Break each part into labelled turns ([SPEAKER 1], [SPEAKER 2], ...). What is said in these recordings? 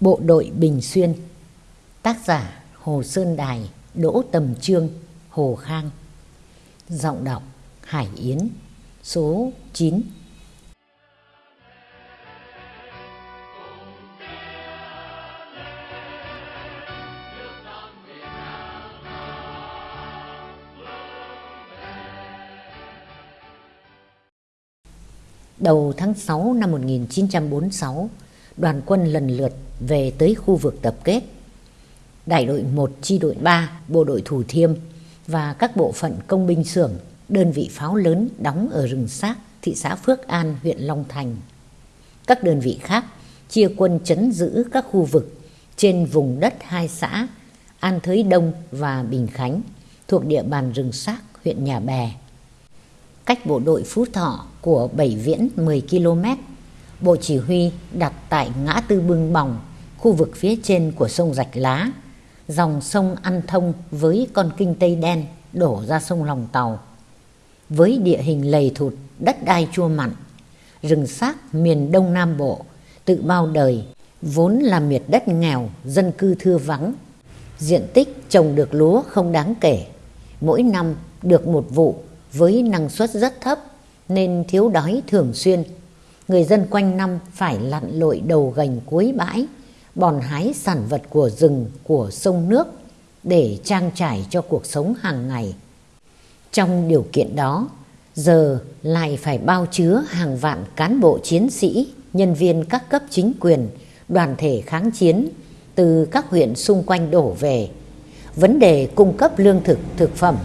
[SPEAKER 1] Bộ đội Bình Xuyên. Tác giả Hồ Sơn Đài, Đỗ Tầm Trương, Hồ Khang. Giọng đọc Hải Yến, Số 9 Đầu tháng 6 năm 1946 đoàn quân lần lượt về tới khu vực tập kết. Đại đội 1 chi đội 3, bộ đội Thủ Thiêm và các bộ phận công binh xưởng, đơn vị pháo lớn đóng ở rừng xác thị xã Phước An, huyện Long Thành. Các đơn vị khác chia quân chấn giữ các khu vực trên vùng đất hai xã An Thới Đông và Bình Khánh thuộc địa bàn rừng xác huyện Nhà Bè. Cách bộ đội Phú Thọ của Bảy Viễn 10 km Bộ chỉ huy đặt tại ngã tư Bưng Bòng, khu vực phía trên của sông Rạch Lá, dòng sông ăn thông với con kinh Tây Đen đổ ra sông Lòng Tàu. Với địa hình lầy thụt, đất đai chua mặn, rừng xác miền Đông Nam Bộ, tự bao đời, vốn là miệt đất nghèo, dân cư thưa vắng. Diện tích trồng được lúa không đáng kể, mỗi năm được một vụ với năng suất rất thấp nên thiếu đói thường xuyên người dân quanh năm phải lặn lội đầu gành cuối bãi, bòn hái sản vật của rừng, của sông nước để trang trải cho cuộc sống hàng ngày. Trong điều kiện đó, giờ lại phải bao chứa hàng vạn cán bộ chiến sĩ, nhân viên các cấp chính quyền, đoàn thể kháng chiến từ các huyện xung quanh đổ về. Vấn đề cung cấp lương thực, thực phẩm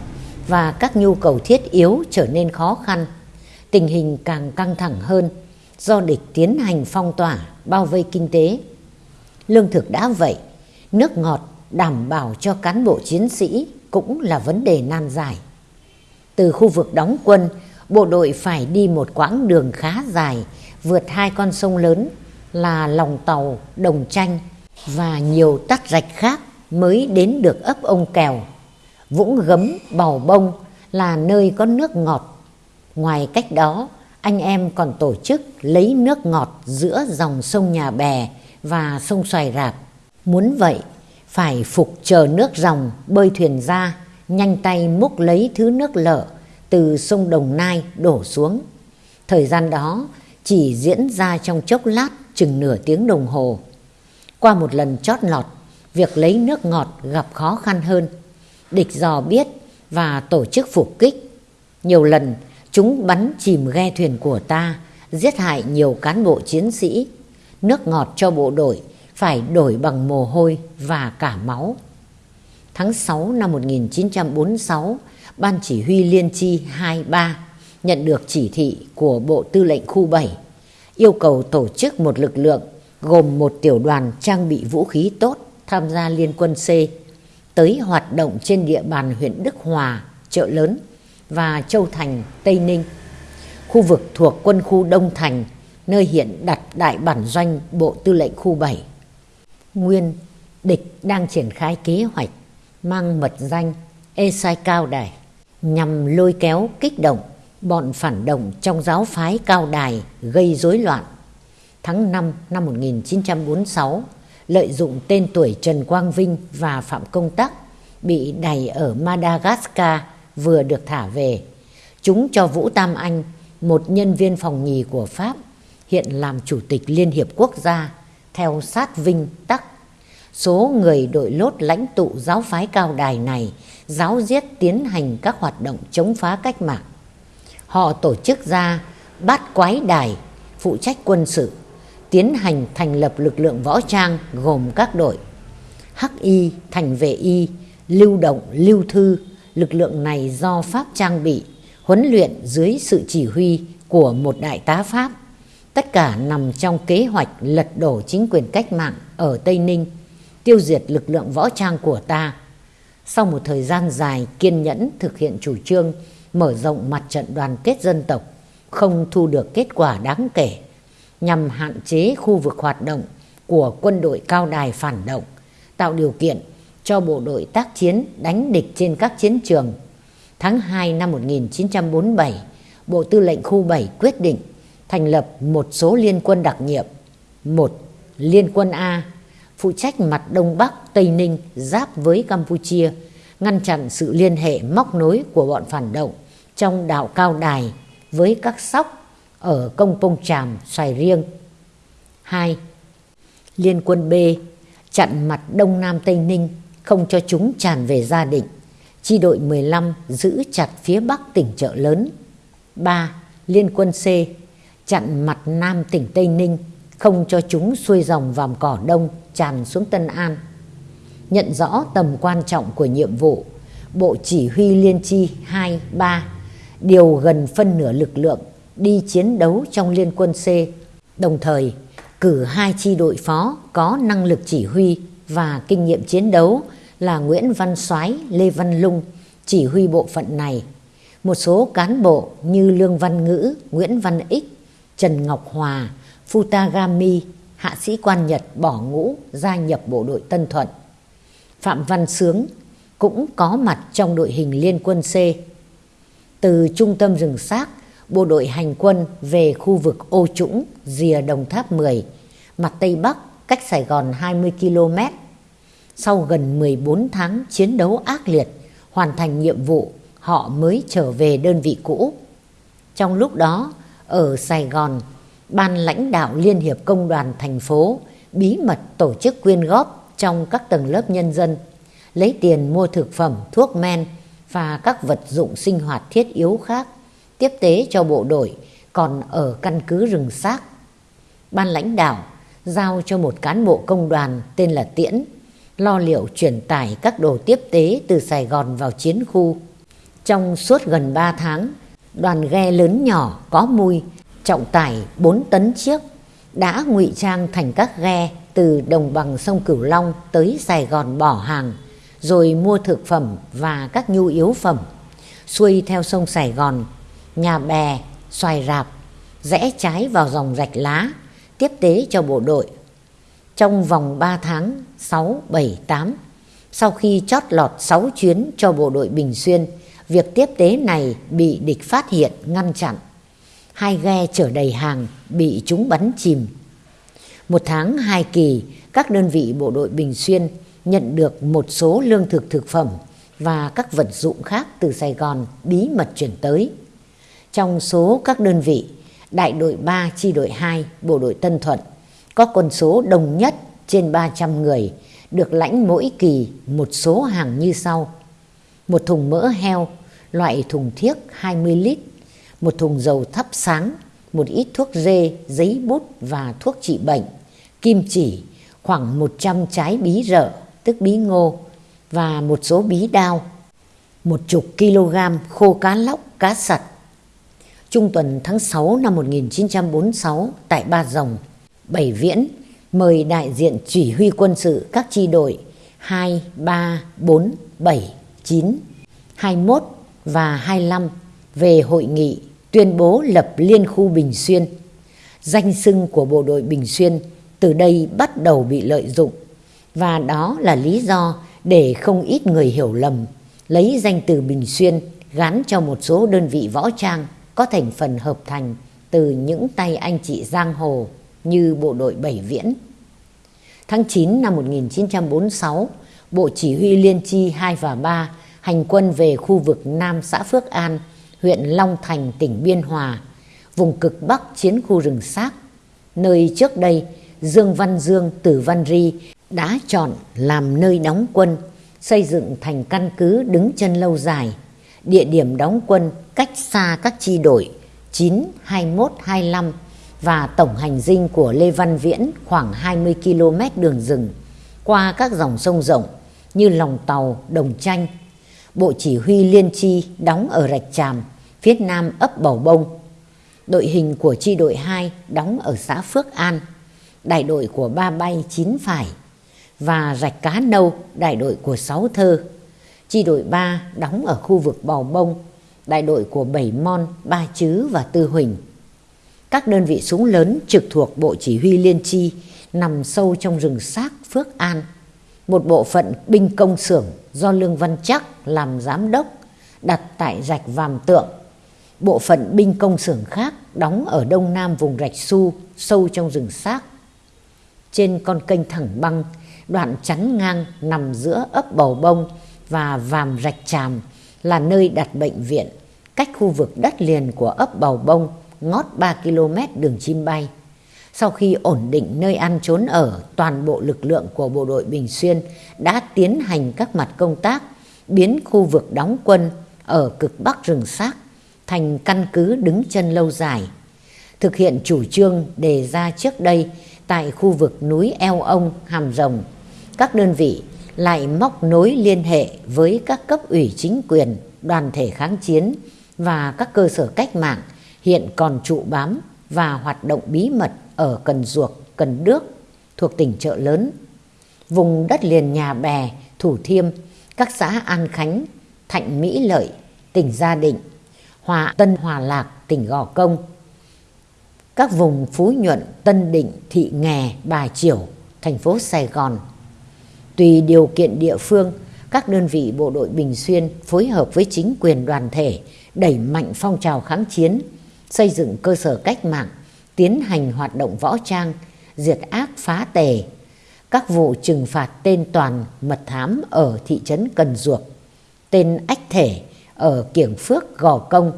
[SPEAKER 1] và các nhu cầu thiết yếu trở nên khó khăn. Tình hình càng căng thẳng hơn do địch tiến hành phong tỏa, bao vây kinh tế. Lương thực đã vậy, nước ngọt đảm bảo cho cán bộ chiến sĩ cũng là vấn đề nan giải. Từ khu vực đóng quân, bộ đội phải đi một quãng đường khá dài, vượt hai con sông lớn là Lòng Tàu, Đồng Tranh và nhiều tắt rạch khác mới đến được ấp ông Kèo. Vũng Gấm, Bào Bông là nơi có nước ngọt. Ngoài cách đó, anh em còn tổ chức lấy nước ngọt giữa dòng sông Nhà Bè và sông Xoài Rạp. Muốn vậy, phải phục chờ nước dòng bơi thuyền ra, nhanh tay múc lấy thứ nước lợ từ sông Đồng Nai đổ xuống. Thời gian đó chỉ diễn ra trong chốc lát chừng nửa tiếng đồng hồ. Qua một lần chót lọt, việc lấy nước ngọt gặp khó khăn hơn. Địch dò biết và tổ chức phục kích. Nhiều lần Chúng bắn chìm ghe thuyền của ta, giết hại nhiều cán bộ chiến sĩ. Nước ngọt cho bộ đội phải đổi bằng mồ hôi và cả máu. Tháng 6 năm 1946, Ban Chỉ huy Liên chi 23 nhận được chỉ thị của Bộ Tư lệnh Khu 7 yêu cầu tổ chức một lực lượng gồm một tiểu đoàn trang bị vũ khí tốt tham gia Liên quân C tới hoạt động trên địa bàn huyện Đức Hòa, chợ lớn và Châu Thành, Tây Ninh. Khu vực thuộc quân khu Đông Thành, nơi hiện đặt đại bản doanh Bộ Tư lệnh khu 7. Nguyên, địch đang triển khai kế hoạch mang mật danh Ê Sai Cao Đài nhằm lôi kéo kích động bọn phản động trong giáo phái Cao Đài gây rối loạn. Tháng 5 năm 1946, lợi dụng tên tuổi Trần Quang Vinh và Phạm Công Tắc bị đày ở Madagascar vừa được thả về. Chúng cho Vũ Tam Anh, một nhân viên phòng nhì của Pháp, hiện làm Chủ tịch Liên Hiệp Quốc gia, theo sát Vinh Tắc. Số người đội lốt lãnh tụ giáo phái cao đài này giáo giết tiến hành các hoạt động chống phá cách mạng. Họ tổ chức ra bát quái đài, phụ trách quân sự, tiến hành thành lập lực lượng võ trang gồm các đội Hắc Y, Thành vệ Y, Lưu động, Lưu thư, lực lượng này do Pháp trang bị, huấn luyện dưới sự chỉ huy của một đại tá Pháp. Tất cả nằm trong kế hoạch lật đổ chính quyền cách mạng ở Tây Ninh, tiêu diệt lực lượng võ trang của ta. Sau một thời gian dài kiên nhẫn thực hiện chủ trương mở rộng mặt trận đoàn kết dân tộc, không thu được kết quả đáng kể, nhằm hạn chế khu vực hoạt động của quân đội cao đài phản động, tạo điều kiện cho bộ đội tác chiến đánh địch trên các chiến trường. Tháng 2 năm 1947, Bộ Tư lệnh Khu 7 quyết định thành lập một số liên quân đặc nhiệm. một Liên quân A phụ trách mặt Đông Bắc, Tây Ninh giáp với Campuchia, ngăn chặn sự liên hệ móc nối của bọn phản động trong đảo Cao Đài với các sóc ở Công Pông Tràm, Xoài Riêng. 2. Liên quân B chặn mặt Đông Nam Tây Ninh không cho chúng tràn về gia định. Chi đội 15 giữ chặt phía Bắc tỉnh chợ lớn. 3. Liên quân C chặn mặt Nam tỉnh Tây Ninh không cho chúng xuôi dòng vàm cỏ đông tràn xuống Tân An. Nhận rõ tầm quan trọng của nhiệm vụ, Bộ Chỉ huy Liên chi 2, 3 điều gần phân nửa lực lượng đi chiến đấu trong Liên quân C, đồng thời cử hai chi đội phó có năng lực chỉ huy và kinh nghiệm chiến đấu là Nguyễn Văn Soái, Lê Văn Lung chỉ huy bộ phận này. Một số cán bộ như Lương Văn Ngữ, Nguyễn Văn Ích, Trần Ngọc Hòa, Futagami, hạ sĩ quan Nhật bỏ ngũ gia nhập bộ đội Tân Thuận. Phạm Văn Sướng cũng có mặt trong đội hình liên quân C. Từ trung tâm rừng xác, bộ đội hành quân về khu vực Ô Trũng, rìa Đồng Tháp 10, mặt Tây Bắc, cách Sài Gòn 20 km. Sau gần 14 tháng chiến đấu ác liệt, hoàn thành nhiệm vụ, họ mới trở về đơn vị cũ. Trong lúc đó, ở Sài Gòn, Ban lãnh đạo Liên hiệp Công đoàn thành phố bí mật tổ chức quyên góp trong các tầng lớp nhân dân, lấy tiền mua thực phẩm, thuốc men và các vật dụng sinh hoạt thiết yếu khác, tiếp tế cho bộ đội còn ở căn cứ rừng xác. Ban lãnh đạo giao cho một cán bộ công đoàn tên là Tiễn lo liệu chuyển tải các đồ tiếp tế từ Sài Gòn vào chiến khu. Trong suốt gần 3 tháng, đoàn ghe lớn nhỏ có mùi trọng tải 4 tấn chiếc đã ngụy trang thành các ghe từ đồng bằng sông Cửu Long tới Sài Gòn bỏ hàng, rồi mua thực phẩm và các nhu yếu phẩm, xuôi theo sông Sài Gòn, nhà bè, xoài rạp, rẽ trái vào dòng rạch lá, tiếp tế cho bộ đội. Trong vòng 3 tháng 6, 7, 8, sau khi chót lọt 6 chuyến cho bộ đội Bình Xuyên, việc tiếp tế này bị địch phát hiện, ngăn chặn hai ghe chở đầy hàng bị chúng bắn chìm. Một tháng hai kỳ, các đơn vị bộ đội Bình Xuyên nhận được một số lương thực thực phẩm và các vật dụng khác từ Sài Gòn bí mật chuyển tới. Trong số các đơn vị, đại đội 3 chi đội 2 bộ đội Tân Thuận có con số đồng nhất trên 300 người được lãnh mỗi kỳ một số hàng như sau. Một thùng mỡ heo loại thùng thiếc 20 lít một thùng dầu thắp sáng, một ít thuốc dê, giấy bút và thuốc trị bệnh, kim chỉ, khoảng 100 trái bí rợ, tức bí ngô, và một số bí đao, một chục kg khô cá lóc, cá sặt. Trung tuần tháng 6 năm 1946 tại Ba Rồng, Bảy Viễn mời đại diện chỉ huy quân sự các chi đội 2, 3, 4, 7, 9, 21 và 25 về hội nghị tuyên bố lập Liên khu Bình Xuyên. Danh xưng của bộ đội Bình Xuyên từ đây bắt đầu bị lợi dụng và đó là lý do để không ít người hiểu lầm lấy danh từ Bình Xuyên gắn cho một số đơn vị võ trang có thành phần hợp thành từ những tay anh chị giang hồ như bộ đội Bảy Viễn. Tháng 9 năm 1946, Bộ Chỉ huy Liên chi 2 và 3 hành quân về khu vực Nam xã Phước An, huyện Long Thành, tỉnh Biên Hòa, vùng cực Bắc chiến khu rừng xác, nơi trước đây Dương Văn Dương Tử Văn Ri đã chọn làm nơi đóng quân, xây dựng thành căn cứ đứng chân lâu dài. Địa điểm đóng quân cách xa các chi đội 9, 21, 25 và tổng hành dinh của Lê Văn Viễn khoảng 20 km đường rừng qua các dòng sông rộng như Lòng Tàu, Đồng Chanh. Bộ chỉ huy Liên Chi đóng ở Rạch Tràm, phía nam ấp Bầu Bông. Đội hình của chi đội 2 đóng ở xã Phước An, đại đội của Ba Bay Chín Phải và Rạch Cá Nâu, đại đội của Sáu Thơ. Chi đội 3 đóng ở khu vực Bầu Bông, đại đội của Bảy Mon, Ba Chứ và Tư Huỳnh. Các đơn vị súng lớn trực thuộc Bộ Chỉ huy Liên Chi nằm sâu trong rừng xác Phước An. Một bộ phận binh công xưởng do Lương Văn Chắc làm giám đốc đặt tại rạch Vàm Tượng bộ phận binh công xưởng khác đóng ở đông nam vùng rạch Su, sâu trong rừng xác. Trên con kênh thẳng băng, đoạn chắn ngang nằm giữa ấp Bầu Bông và Vàm Rạch Tràm là nơi đặt bệnh viện, cách khu vực đất liền của ấp Bầu Bông ngót 3 km đường chim bay. Sau khi ổn định nơi ăn trốn ở, toàn bộ lực lượng của bộ đội Bình Xuyên đã tiến hành các mặt công tác, biến khu vực đóng quân ở cực bắc rừng xác thành căn cứ đứng chân lâu dài. Thực hiện chủ trương đề ra trước đây tại khu vực núi Eo Ông, Hàm Rồng, các đơn vị lại móc nối liên hệ với các cấp ủy chính quyền, đoàn thể kháng chiến và các cơ sở cách mạng hiện còn trụ bám và hoạt động bí mật ở Cần Duộc, Cần Đước thuộc tỉnh Chợ Lớn, vùng đất liền nhà bè, Thủ Thiêm, các xã An Khánh, Thạnh Mỹ Lợi, tỉnh Gia Định, Hòa Tân Hòa Lạc, tỉnh Gò Công, các vùng Phú Nhuận, Tân Định, Thị Nghè, Bà Triểu, thành phố Sài Gòn. Tùy điều kiện địa phương, các đơn vị bộ đội Bình Xuyên phối hợp với chính quyền đoàn thể đẩy mạnh phong trào kháng chiến, xây dựng cơ sở cách mạng, tiến hành hoạt động võ trang, diệt ác phá tề, các vụ trừng phạt tên toàn mật thám ở thị trấn Cần Duộc, tên ách thể ở Kiểng Phước Gò Công,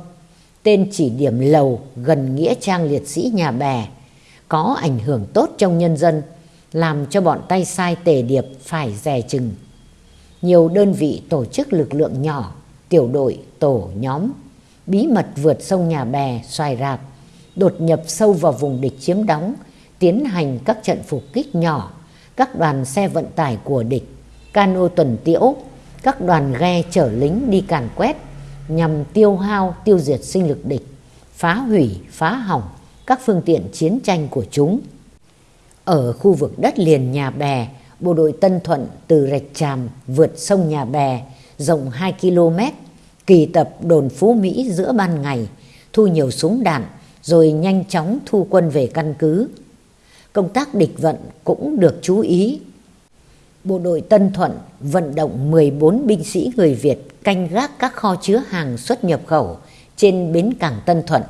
[SPEAKER 1] tên chỉ điểm lầu gần Nghĩa Trang Liệt sĩ nhà bè, có ảnh hưởng tốt trong nhân dân, làm cho bọn tay sai tề điệp phải dè chừng. Nhiều đơn vị tổ chức lực lượng nhỏ, tiểu đội, tổ, nhóm, bí mật vượt sông nhà bè, xoài rạp, đột nhập sâu vào vùng địch chiếm đóng, tiến hành các trận phục kích nhỏ, các đoàn xe vận tải của địch, cano tuần tiễu, các đoàn ghe chở lính đi càn quét nhằm tiêu hao, tiêu diệt sinh lực địch, phá hủy, phá hỏng các phương tiện chiến tranh của chúng. Ở khu vực đất liền nhà bè, bộ đội Tân Thuận từ Rạch Tràm vượt sông nhà bè rộng 2 km, kỳ tập đồn Phú Mỹ giữa ban ngày, thu nhiều súng đạn, rồi nhanh chóng thu quân về căn cứ. Công tác địch vận cũng được chú ý. Bộ đội Tân Thuận vận động 14 binh sĩ người Việt canh gác các kho chứa hàng xuất nhập khẩu trên bến cảng Tân Thuận.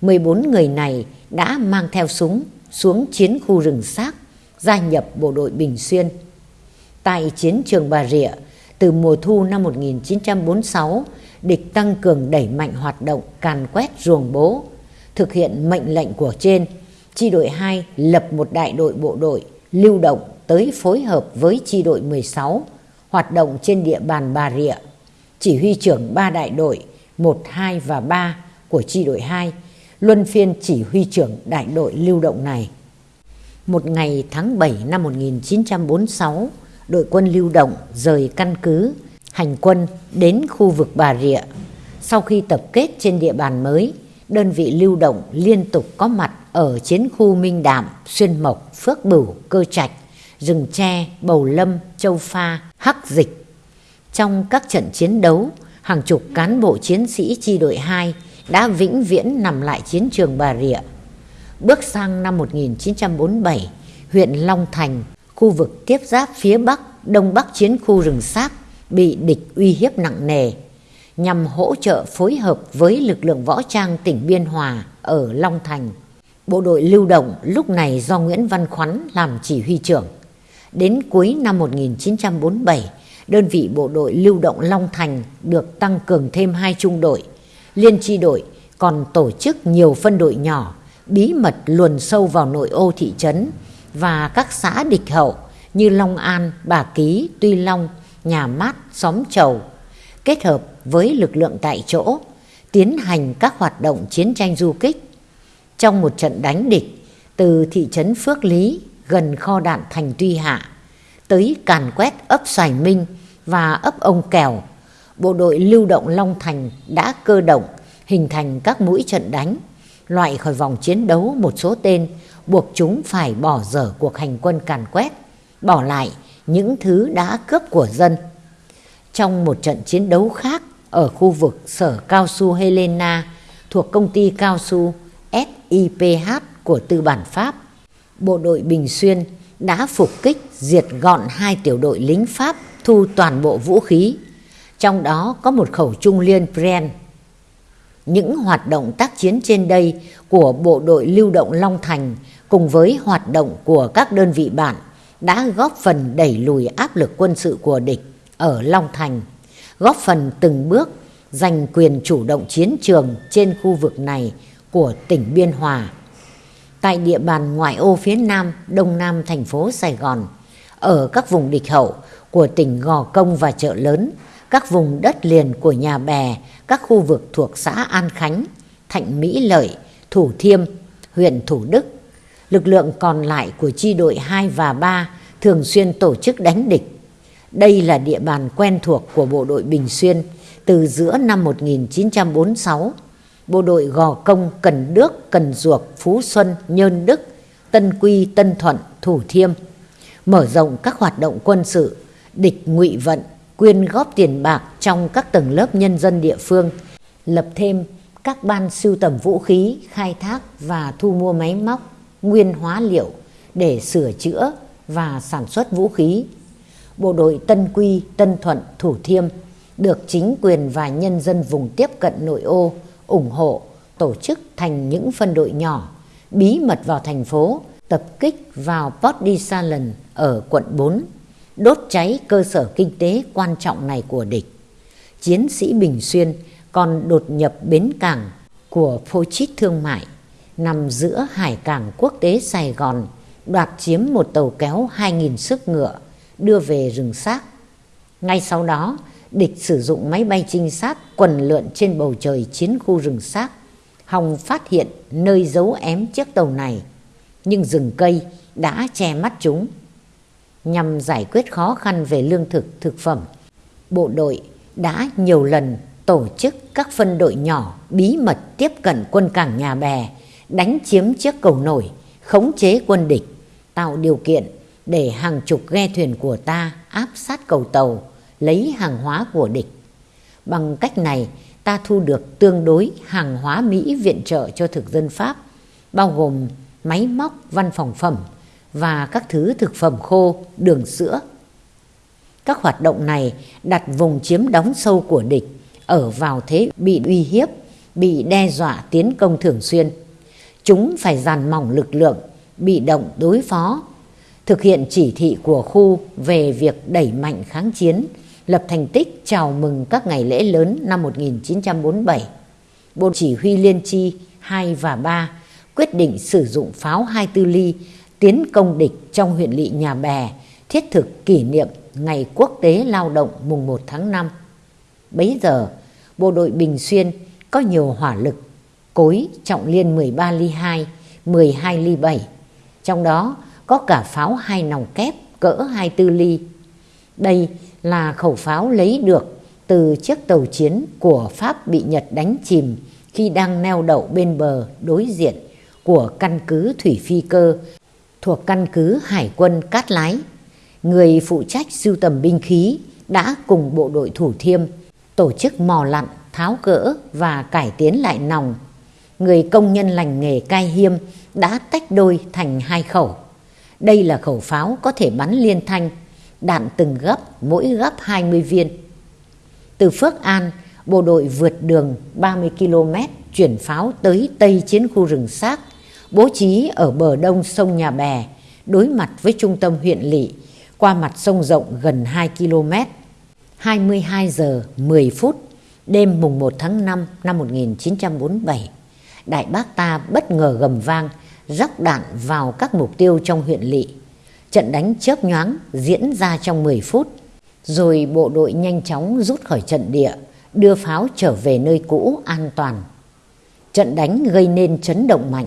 [SPEAKER 1] 14 người này đã mang theo súng xuống chiến khu rừng xác, gia nhập bộ đội Bình Xuyên. Tại chiến trường Bà Rịa, từ mùa thu năm 1946, địch tăng cường đẩy mạnh hoạt động càn quét ruồng bố, thực hiện mệnh lệnh của trên, chi đội 2 lập một đại đội bộ đội lưu động tới phối hợp với chi đội 16 hoạt động trên địa bàn Bà Rịa. Chỉ huy trưởng ba đại đội 1, 2 và 3 của chi đội 2 luân phiên chỉ huy trưởng đại đội lưu động này. Một ngày tháng 7 năm 1946, đội quân lưu động rời căn cứ, hành quân đến khu vực Bà Rịa. Sau khi tập kết trên địa bàn mới, đơn vị lưu động liên tục có mặt ở chiến khu Minh Đạm, Xuyên Mộc, Phước Bửu, Cơ Trạch, Rừng Tre, Bầu Lâm, Châu Pha, Hắc Dịch. Trong các trận chiến đấu, hàng chục cán bộ chiến sĩ chi đội 2 đã vĩnh viễn nằm lại chiến trường Bà Rịa. Bước sang năm 1947, huyện Long Thành, khu vực tiếp giáp phía Bắc, Đông Bắc chiến khu rừng sáp bị địch uy hiếp nặng nề nhằm hỗ trợ phối hợp với lực lượng võ trang tỉnh Biên Hòa ở Long Thành. Bộ đội lưu động lúc này do Nguyễn Văn Khoắn làm chỉ huy trưởng. Đến cuối năm 1947, đơn vị bộ đội lưu động Long Thành được tăng cường thêm hai trung đội. Liên chi đội còn tổ chức nhiều phân đội nhỏ, bí mật luồn sâu vào nội ô thị trấn và các xã địch hậu như Long An, Bà Ký, Tuy Long, Nhà Mát, Xóm Chầu, kết hợp với lực lượng tại chỗ, tiến hành các hoạt động chiến tranh du kích. Trong một trận đánh địch từ thị trấn Phước Lý gần kho đạn thành Tuy Hạ tới càn quét ấp Xoài Minh và ấp Ông Kèo, bộ đội lưu động Long Thành đã cơ động hình thành các mũi trận đánh, loại khỏi vòng chiến đấu một số tên buộc chúng phải bỏ dở cuộc hành quân càn quét, bỏ lại những thứ đã cướp của dân. Trong một trận chiến đấu khác ở khu vực sở cao su Helena thuộc công ty cao su SIPH của tư bản Pháp, bộ đội Bình Xuyên đã phục kích diệt gọn hai tiểu đội lính Pháp thu toàn bộ vũ khí, trong đó có một khẩu trung liên Bren. Những hoạt động tác chiến trên đây của bộ đội lưu động Long Thành cùng với hoạt động của các đơn vị bạn đã góp phần đẩy lùi áp lực quân sự của địch ở Long Thành, góp phần từng bước giành quyền chủ động chiến trường trên khu vực này của tỉnh Biên Hòa. Tại địa bàn ngoại ô phía nam, đông nam thành phố Sài Gòn, ở các vùng địch hậu của tỉnh Gò Công và chợ lớn, các vùng đất liền của nhà bè, các khu vực thuộc xã An Khánh, Thạnh Mỹ Lợi, Thủ Thiêm, huyện Thủ Đức. Lực lượng còn lại của chi đội 2 và 3 thường xuyên tổ chức đánh địch. Đây là địa bàn quen thuộc của bộ đội Bình Xuyên từ giữa năm 1946. Bộ đội Gò Công, Cần Đước, Cần Duộc, Phú Xuân, Nhơn Đức, Tân Quy, Tân Thuận, Thủ Thiêm mở rộng các hoạt động quân sự, địch ngụy vận, quyên góp tiền bạc trong các tầng lớp nhân dân địa phương, lập thêm các ban sưu tầm vũ khí, khai thác và thu mua máy móc, nguyên hóa liệu để sửa chữa và sản xuất vũ khí. Bộ đội Tân Quy, Tân Thuận, Thủ Thiêm được chính quyền và nhân dân vùng tiếp cận nội ô ủng hộ tổ chức thành những phân đội nhỏ bí mật vào thành phố tập kích vào Port Disalon ở quận 4 đốt cháy cơ sở kinh tế quan trọng này của địch. Chiến sĩ Bình Xuyên còn đột nhập bến cảng của Phô Chít Thương Mại nằm giữa hải cảng quốc tế Sài Gòn đoạt chiếm một tàu kéo 2.000 sức ngựa đưa về rừng xác. Ngay sau đó, địch sử dụng máy bay trinh sát quần lượn trên bầu trời chiến khu rừng xác. Hồng phát hiện nơi giấu ém chiếc tàu này, nhưng rừng cây đã che mắt chúng nhằm giải quyết khó khăn về lương thực, thực phẩm. Bộ đội đã nhiều lần tổ chức các phân đội nhỏ bí mật tiếp cận quân cảng nhà bè, đánh chiếm chiếc cầu nổi, khống chế quân địch, tạo điều kiện để hàng chục ghe thuyền của ta áp sát cầu tàu, lấy hàng hóa của địch. Bằng cách này, ta thu được tương đối hàng hóa Mỹ viện trợ cho thực dân Pháp, bao gồm máy móc, văn phòng phẩm, và các thứ thực phẩm khô, đường sữa. Các hoạt động này đặt vùng chiếm đóng sâu của địch ở vào thế bị uy hiếp, bị đe dọa tiến công thường xuyên. Chúng phải dàn mỏng lực lượng, bị động đối phó, thực hiện chỉ thị của khu về việc đẩy mạnh kháng chiến, lập thành tích chào mừng các ngày lễ lớn năm 1947. Bộ Chỉ huy Liên Chi 2 và 3 quyết định sử dụng pháo 24 ly tiến công địch trong huyện lỵ Nhà Bè, thiết thực kỷ niệm Ngày Quốc tế Lao động mùng 1 tháng 5. Bấy giờ, bộ đội Bình Xuyên có nhiều hỏa lực, cối trọng liên 13 ly 2, 12 ly 7. Trong đó có cả pháo hai nòng kép cỡ 24 ly. Đây là khẩu pháo lấy được từ chiếc tàu chiến của Pháp bị Nhật đánh chìm khi đang neo đậu bên bờ đối diện của căn cứ thủy phi cơ thuộc căn cứ Hải quân Cát Lái. Người phụ trách sưu tầm binh khí đã cùng bộ đội thủ thiêm tổ chức mò lặn, tháo gỡ và cải tiến lại nòng. Người công nhân lành nghề cai hiêm đã tách đôi thành hai khẩu. Đây là khẩu pháo có thể bắn liên thanh, đạn từng gấp, mỗi gấp 20 viên. Từ Phước An, bộ đội vượt đường 30 km chuyển pháo tới Tây Chiến khu rừng xác bố trí ở bờ đông sông Nhà Bè, đối mặt với trung tâm huyện lỵ, qua mặt sông rộng gần 2 km. 22 giờ 10 phút, đêm mùng 1 tháng 5 năm 1947, Đại bác ta bất ngờ gầm vang, rắc đạn vào các mục tiêu trong huyện lỵ. Trận đánh chớp nhoáng diễn ra trong 10 phút, rồi bộ đội nhanh chóng rút khỏi trận địa, đưa pháo trở về nơi cũ an toàn. Trận đánh gây nên chấn động mạnh,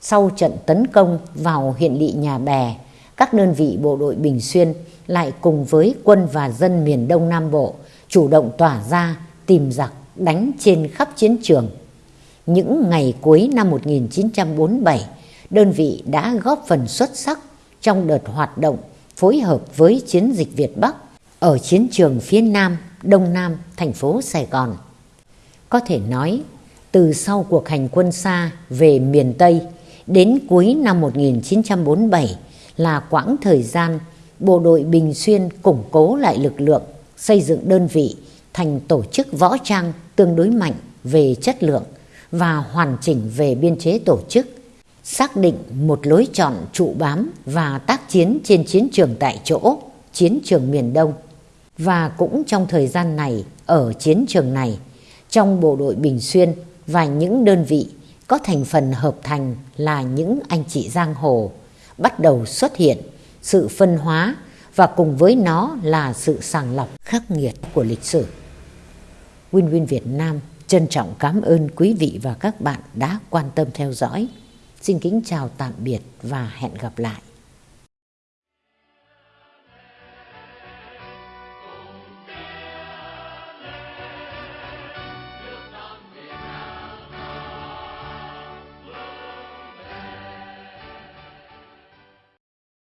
[SPEAKER 1] sau trận tấn công vào huyện lỵ nhà bè, các đơn vị bộ đội Bình Xuyên lại cùng với quân và dân miền Đông Nam Bộ chủ động tỏa ra tìm giặc đánh trên khắp chiến trường. Những ngày cuối năm 1947, đơn vị đã góp phần xuất sắc trong đợt hoạt động phối hợp với chiến dịch Việt Bắc ở chiến trường phía Nam, Đông Nam, thành phố Sài Gòn. Có thể nói, từ sau cuộc hành quân xa về miền Tây, Đến cuối năm 1947 là quãng thời gian bộ đội Bình Xuyên củng cố lại lực lượng, xây dựng đơn vị thành tổ chức võ trang tương đối mạnh về chất lượng và hoàn chỉnh về biên chế tổ chức. xác định một lối chọn trụ bám và tác chiến trên chiến trường tại chỗ, chiến trường miền Đông. Và cũng trong thời gian này, ở chiến trường này, trong bộ đội Bình Xuyên và những đơn vị có thành phần hợp thành là những anh chị giang hồ bắt đầu xuất hiện sự phân hóa và cùng với nó là sự sàng lọc khắc nghiệt của lịch sử. Win Win Việt Nam trân trọng cảm ơn quý vị và các bạn đã quan tâm theo dõi. Xin kính chào tạm biệt và hẹn gặp lại.